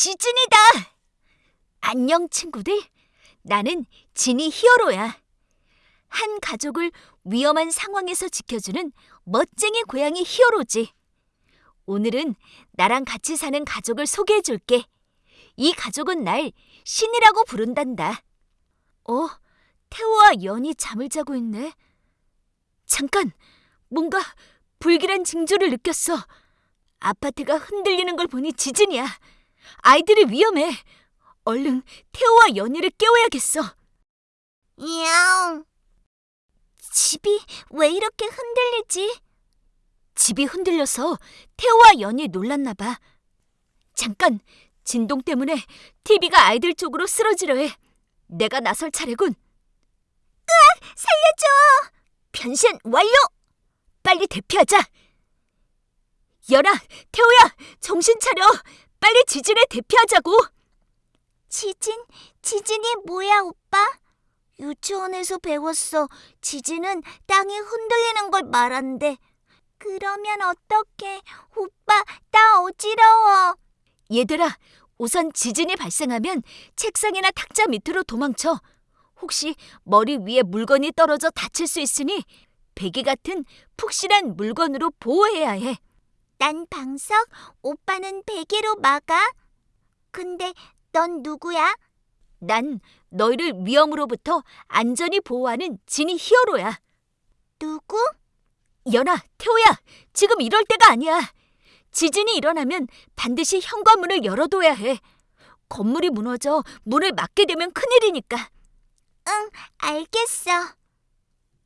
지진이다! 안녕, 친구들. 나는 지니 히어로야. 한 가족을 위험한 상황에서 지켜주는 멋쟁이 고양이 히어로지. 오늘은 나랑 같이 사는 가족을 소개해 줄게. 이 가족은 날 신이라고 부른단다. 어? 태호와 연이 잠을 자고 있네. 잠깐! 뭔가 불길한 징조를 느꼈어. 아파트가 흔들리는 걸 보니 지진이야. 아이들이 위험해. 얼른 태호와 연희를 깨워야겠어. 야옹. 집이 왜 이렇게 흔들리지? 집이 흔들려서 태호와 연이 놀랐나 봐. 잠깐, 진동 때문에 TV가 아이들 쪽으로 쓰러지려 해. 내가 나설 차례군. 으악! 살려줘! 변신 완료! 빨리 대피하자. 연아, 태호야, 정신 차려. 빨리 지진에 대피하자고. 지진? 지진이 뭐야, 오빠? 유치원에서 배웠어. 지진은 땅이 흔들리는 걸 말한대. 그러면 어떡해? 오빠, 나 어지러워. 얘들아, 우선 지진이 발생하면 책상이나 탁자 밑으로 도망쳐. 혹시 머리 위에 물건이 떨어져 다칠 수 있으니 베개 같은 푹신한 물건으로 보호해야 해. 난 방석, 오빠는 베개로 막아. 근데 넌 누구야? 난 너희를 위험으로부터 안전히 보호하는 지니 히어로야. 누구? 연아, 태호야, 지금 이럴 때가 아니야. 지진이 일어나면 반드시 현관문을 열어둬야 해. 건물이 무너져 문을 막게 되면 큰일이니까. 응, 알겠어.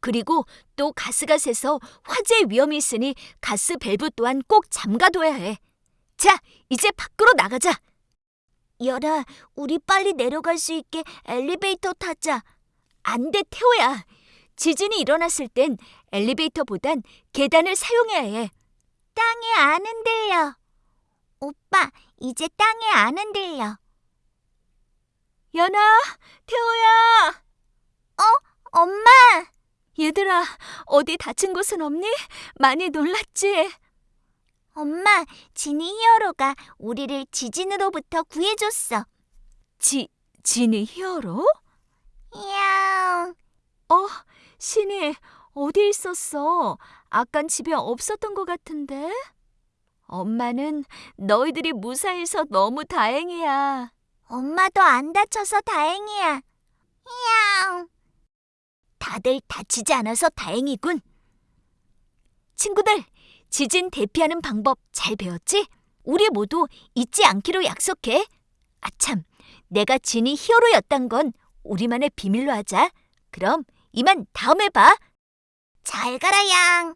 그리고 또 가스가 새서 화재 위험이 있으니 가스 밸브 또한 꼭 잠가둬야 해. 자, 이제 밖으로 나가자. 열아, 우리 빨리 내려갈 수 있게 엘리베이터 타자. 안 돼, 태호야. 지진이 일어났을 땐 엘리베이터보단 계단을 사용해야 해. 땅이 안 흔들려. 오빠, 이제 땅이 안 흔들려. 연아, 태호야. 엄마! 얘들아, 어디 다친 곳은 없니? 많이 놀랐지? 엄마, 지니 히어로가 우리를 지진으로부터 구해줬어. 지, 지니 히어로? 야옹. 어, 신이 어디 있었어? 아깐 집에 없었던 것 같은데? 엄마는 너희들이 무사해서 너무 다행이야. 엄마도 안 다쳐서 다행이야. 다들 다치지 않아서 다행이군. 친구들, 지진 대피하는 방법 잘 배웠지? 우리 모두 잊지 않기로 약속해. 아참, 내가 지니 히어로였단 건 우리만의 비밀로 하자. 그럼 이만 다음에 봐. 잘 가라, 양.